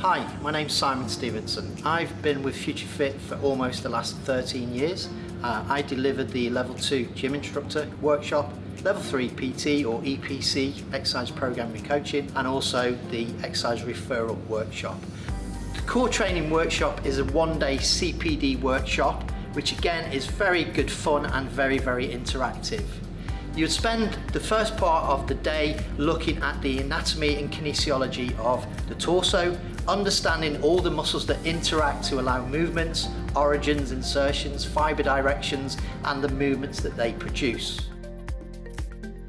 Hi, my name's Simon Stevenson. I've been with FutureFit for almost the last 13 years. Uh, I delivered the level 2 gym instructor workshop, level 3 PT or EPC, exercise programming coaching, and also the exercise referral workshop. The core training workshop is a one day CPD workshop, which again is very good fun and very, very interactive. You'd spend the first part of the day looking at the anatomy and kinesiology of the torso, understanding all the muscles that interact to allow movements, origins, insertions, fibre directions and the movements that they produce.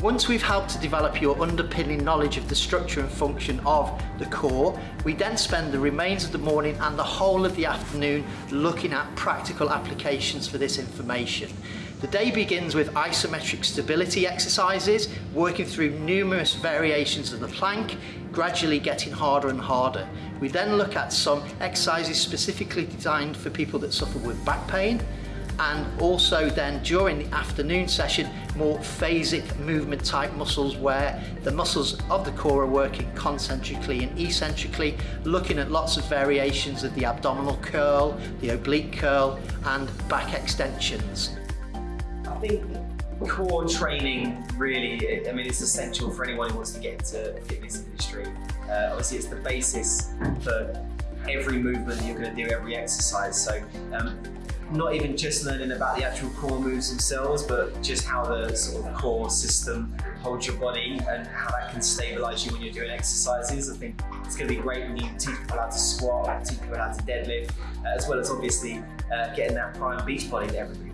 Once we've helped to develop your underpinning knowledge of the structure and function of the core, we then spend the remains of the morning and the whole of the afternoon looking at practical applications for this information. The day begins with isometric stability exercises, working through numerous variations of the plank, gradually getting harder and harder. We then look at some exercises specifically designed for people that suffer with back pain, and also then during the afternoon session more phasic movement type muscles where the muscles of the core are working concentrically and eccentrically looking at lots of variations of the abdominal curl, the oblique curl and back extensions. I think core training really, I mean, it's essential for anyone who wants to get into the fitness industry. Uh, obviously, it's the basis for every movement that you're going to do, every exercise. So, um, not even just learning about the actual core moves themselves, but just how the sort of core system holds your body and how that can stabilize you when you're doing exercises. I think it's going to be great when you teach people how to squat, teach people how to deadlift, uh, as well as obviously uh, getting that prime beach body that everybody.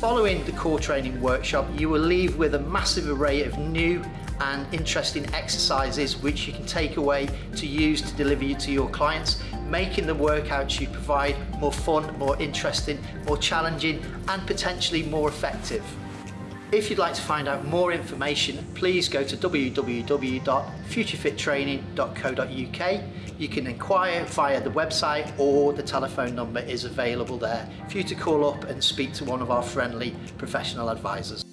Following the core training workshop, you will leave with a massive array of new and interesting exercises which you can take away to use to deliver you to your clients, making the workouts you provide more fun, more interesting, more challenging and potentially more effective. If you'd like to find out more information, please go to www.futurefittraining.co.uk. You can inquire via the website or the telephone number is available there for you to call up and speak to one of our friendly professional advisors.